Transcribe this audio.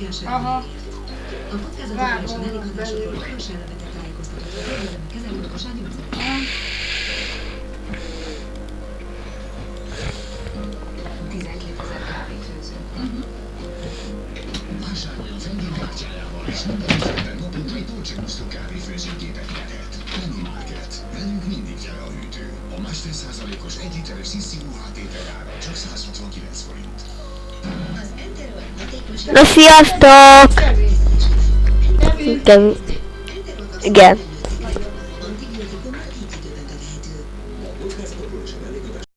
mozgás Aha. A és a mellékhatásokról belül. orvos elnevetek tájékoztatott. Érdemben kezelő orvosán gyógyszert. 12 ezer kávéfőző. Vásárolj a kártyájával, és minden esetben naponta egy Dolce Gusto kávéfőzőgépet nyerhet. Penny Market. Velünk mindig jel a hűtő. A másfél százalékos egy literes Sissi UHT csak 169 No sziasztok! Igen. Igen.